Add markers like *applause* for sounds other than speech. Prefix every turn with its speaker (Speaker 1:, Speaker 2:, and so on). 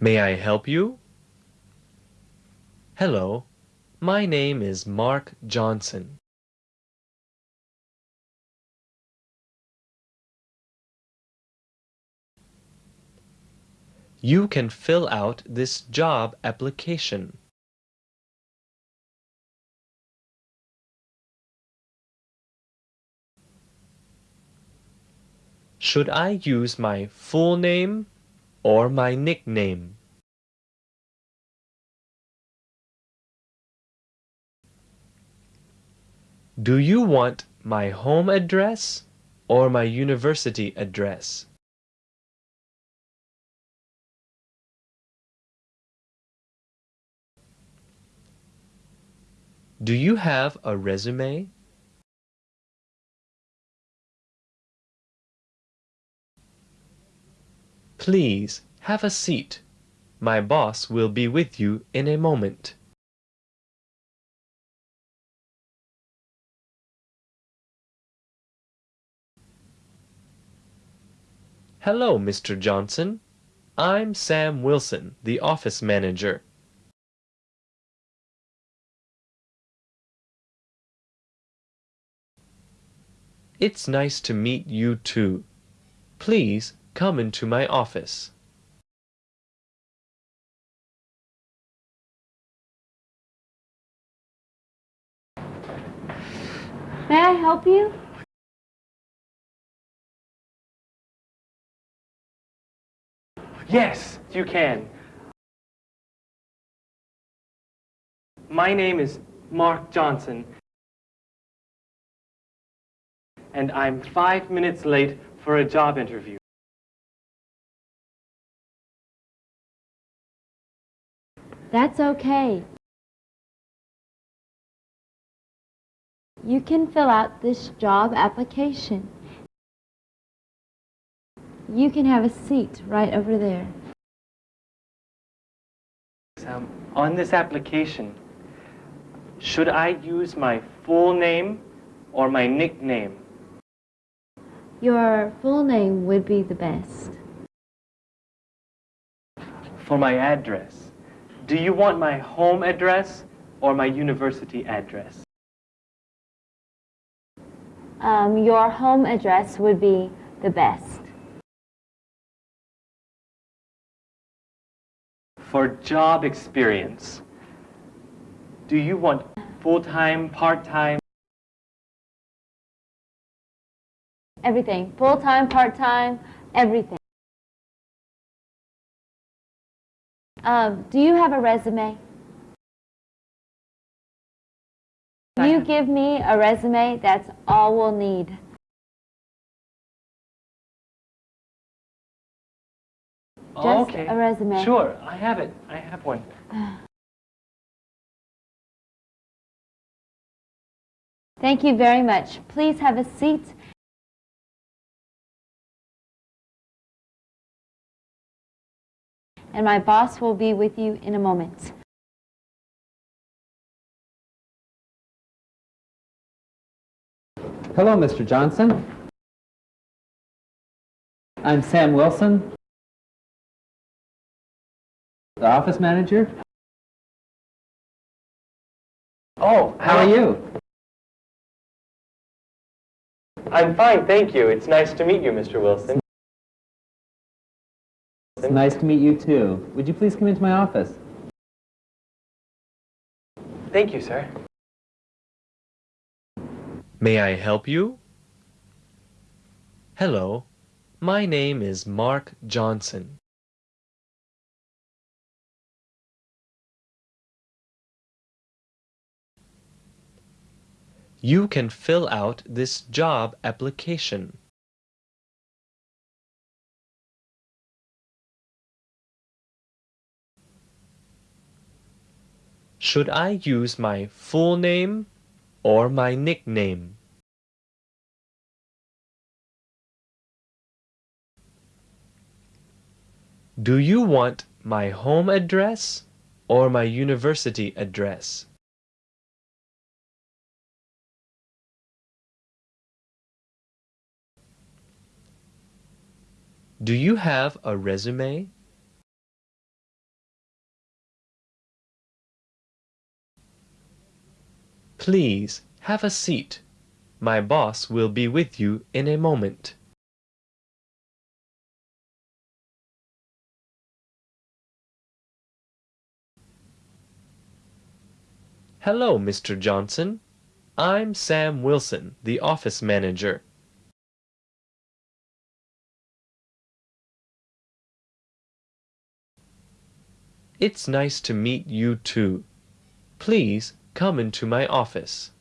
Speaker 1: May I help you? Hello, my name is Mark Johnson. You can fill out this job application. Should I use my full name or my nickname? Do you want my home address or my university address? Do you have a resume? Please have a seat. My boss will be with you in a moment. Hello, Mr. Johnson. I'm Sam Wilson, the office manager. It's nice to meet you too. Please come into my office.
Speaker 2: May I help you?
Speaker 3: Yes, you can. My name is Mark Johnson, and I'm five minutes late for a job interview.
Speaker 2: That's okay. You can fill out this job application. You can have a seat right over there.
Speaker 3: Um, on this application, should I use my full name or my nickname?
Speaker 2: Your full name would be the best.
Speaker 3: For my address, do you want my home address or my university address?
Speaker 2: Um, your home address would be the best.
Speaker 3: For job experience, do you want full-time, part-time?
Speaker 2: Everything. Full-time, part-time, everything. Um, do you have a resume? Can you give me a resume, that's all we'll need. Just
Speaker 3: okay.
Speaker 2: a resume.
Speaker 3: Sure, I have it. I have one. *sighs*
Speaker 2: Thank you very much. Please have a seat. And my boss will be with you in a moment.
Speaker 4: Hello, Mr. Johnson. I'm Sam Wilson, the office manager.
Speaker 3: Oh,
Speaker 4: How are you?
Speaker 3: I'm fine, thank you. It's nice to meet you, Mr. Wilson.
Speaker 4: It's nice to meet you too. Would you please come into my office?
Speaker 3: Thank you, sir.
Speaker 1: May I help you? Hello, my name is Mark Johnson. You can fill out this job application. Should I use my full name or my nickname? Do you want my home address or my university address? Do you have a resume? Please have a seat. My boss will be with you in a moment. Hello, Mr. Johnson. I'm Sam Wilson, the office manager. It's nice to meet you too. Please come into my office.